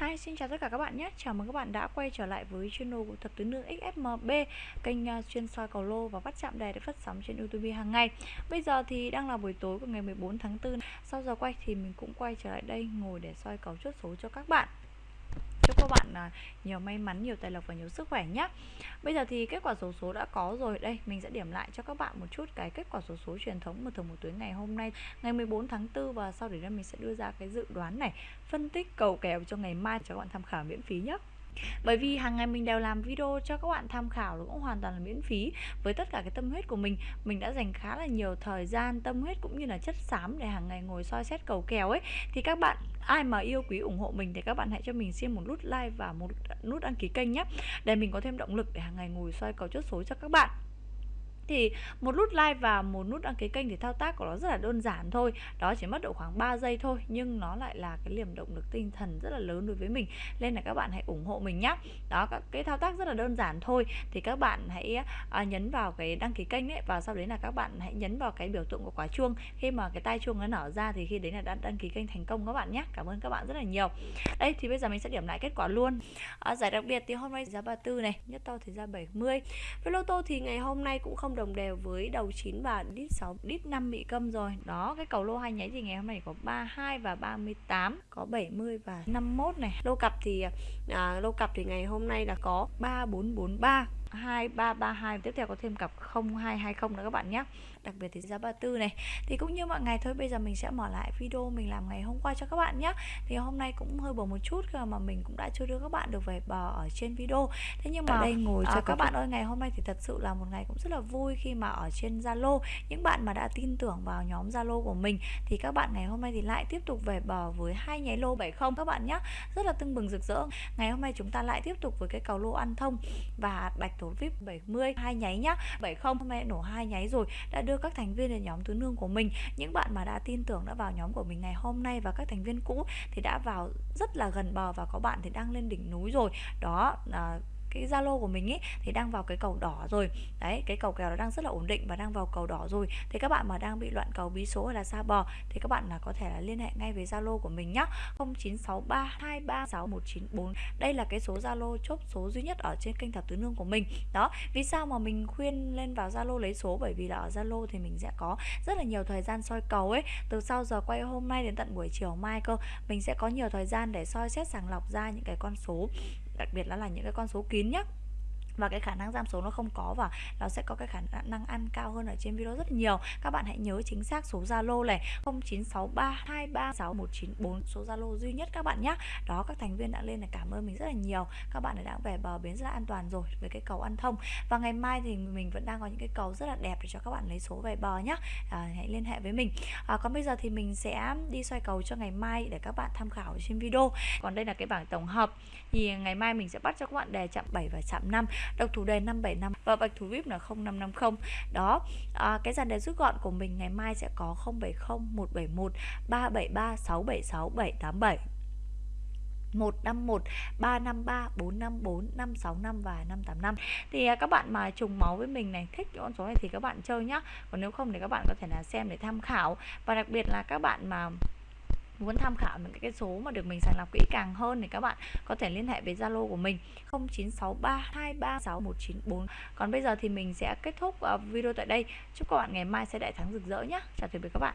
Hi, xin chào tất cả các bạn nhé. Chào mừng các bạn đã quay trở lại với channel của Thập Tứ Nương XFMB, kênh uh, chuyên soi cầu lô và bắt chạm đề để phát sóng trên YouTube hàng ngày. Bây giờ thì đang là buổi tối của ngày 14 tháng 4. Sau giờ quay thì mình cũng quay trở lại đây ngồi để soi cầu chốt số cho các bạn chúc các bạn à, nhiều may mắn, nhiều tài lộc và nhiều sức khỏe nhé bây giờ thì kết quả số số đã có rồi. Đây, mình sẽ điểm lại cho các bạn một chút cái kết quả số số truyền thống một thường một tuyến ngày hôm nay, ngày 14 tháng 4 và sau đấy mình sẽ đưa ra cái dự đoán này. Phân tích cầu kèo cho ngày mai cho các bạn tham khảo miễn phí nhé bởi vì hàng ngày mình đều làm video cho các bạn tham khảo nó cũng hoàn toàn là miễn phí với tất cả cái tâm huyết của mình. Mình đã dành khá là nhiều thời gian, tâm huyết cũng như là chất xám để hàng ngày ngồi soi xét cầu kèo ấy. Thì các bạn, ai mà yêu quý ủng hộ mình thì các bạn hãy cho mình xin một nút like và một nút đăng ký kênh nhé, để mình có thêm động lực để hàng ngày ngồi soi cầu chốt số cho các bạn thì một nút like và một nút đăng ký kênh thì thao tác của nó rất là đơn giản thôi. Đó chỉ mất độ khoảng 3 giây thôi nhưng nó lại là cái liềm động lực tinh thần rất là lớn đối với mình. Nên là các bạn hãy ủng hộ mình nhé đó các cái thao tác rất là đơn giản thôi. Thì các bạn hãy à, nhấn vào cái đăng ký kênh ấy và sau đấy là các bạn hãy nhấn vào cái biểu tượng của quả chuông. Khi mà cái tai chuông nó nở ra thì khi đấy là đã đăng ký kênh thành công các bạn nhé cảm ơn các bạn rất là nhiều. Đây thì bây giờ mình sẽ điểm lại kết quả luôn. À, giải đặc biệt thì hôm nay giá 34 này nhất to thì ra 70 với lô tô thì ngày hôm nay cũng không đồng đều với đầu 9 và đít 6 đít 5 bị câm rồi. Đó, cái cầu lô hai nháy thì ngày hôm nay có 32 và 38 có 70 và 51 này. Lô cặp thì à, lô cặp thì ngày hôm nay là có 3443 2332 tiếp theo có thêm cặp 0220 nữa các bạn nhé. Đặc biệt thì giá 34 này. Thì cũng như mọi ngày thôi bây giờ mình sẽ mở lại video mình làm ngày hôm qua cho các bạn nhé. Thì hôm nay cũng hơi bầu một chút mà mình cũng đã chưa đưa các bạn được về bờ ở trên video. Thế nhưng mà ở đây ngồi à, cho các bạn ơi ngày hôm nay thì thật sự là một ngày cũng rất là vui khi mà ở trên Zalo. Những bạn mà đã tin tưởng vào nhóm Zalo của mình thì các bạn ngày hôm nay thì lại tiếp tục về bờ với hai nháy lô 70 các bạn nhé rất là tưng bừng rực rỡ. Ngày hôm nay chúng ta lại tiếp tục với cái cầu lô ăn thông và bạch thủ vip 70 hai nháy nhá. 70 hôm nay nổ hai nháy rồi đã đưa các thành viên nhóm tứ nương của mình. Những bạn mà đã tin tưởng đã vào nhóm của mình ngày hôm nay và các thành viên cũ thì đã vào rất là gần bờ và có bạn thì đang lên đỉnh núi rồi. Đó à, cái Zalo của mình ấy thì đang vào cái cầu đỏ rồi. Đấy, cái cầu kèo nó đang rất là ổn định và đang vào cầu đỏ rồi. Thì các bạn mà đang bị loạn cầu, bí số hay là xa bò, thì các bạn là có thể là liên hệ ngay với Zalo của mình nhá. 0963236194 đây là cái số Zalo chốt số duy nhất ở trên kênh thập tứ nương của mình. Đó, vì sao mà mình khuyên lên vào Zalo lấy số? Bởi vì là ở Zalo thì mình sẽ có rất là nhiều thời gian soi cầu ấy. Từ sau giờ quay hôm nay đến tận buổi chiều mai cơ, mình sẽ có nhiều thời gian để soi xét sàng lọc ra những cái con số đặc biệt là là những cái con số kín nhé và cái khả năng giảm số nó không có và nó sẽ có cái khả năng ăn cao hơn ở trên video rất nhiều. Các bạn hãy nhớ chính xác số Zalo này 0963236194 số Zalo duy nhất các bạn nhé đó các thành viên đã lên là cảm ơn mình rất là nhiều. Các bạn đã về bờ bến rất là an toàn rồi với cái cầu ăn thông. Và ngày mai thì mình vẫn đang có những cái cầu rất là đẹp để cho các bạn lấy số về bờ nhé à, hãy liên hệ với mình. À, còn bây giờ thì mình sẽ đi xoay cầu cho ngày mai để các bạn tham khảo trên video. Còn đây là cái bảng tổng hợp. Thì ngày mai mình sẽ bắt cho các bạn đề chạm 7 và chạm 5 độc thủ đề 575 và bạch thủ vip là 0550 đó à, cái dàn đề rút gọn của mình ngày mai sẽ có 070 171 373 676 787 151 353 454 565 và 585 thì à, các bạn mà trùng máu với mình này thích cái con số này thì các bạn chơi nhá. Còn nếu không thì các bạn có thể là xem để tham khảo. Và đặc biệt là các bạn mà muốn tham khảo những cái số mà được mình sàng lọc kỹ càng hơn thì các bạn có thể liên hệ với Zalo của mình. 0963236194 còn bây giờ thì mình sẽ kết thúc ờ, video tại đây. Chúc các bạn ngày mai sẽ đại thắng rực rỡ nhé chào tạm biệt các bạn.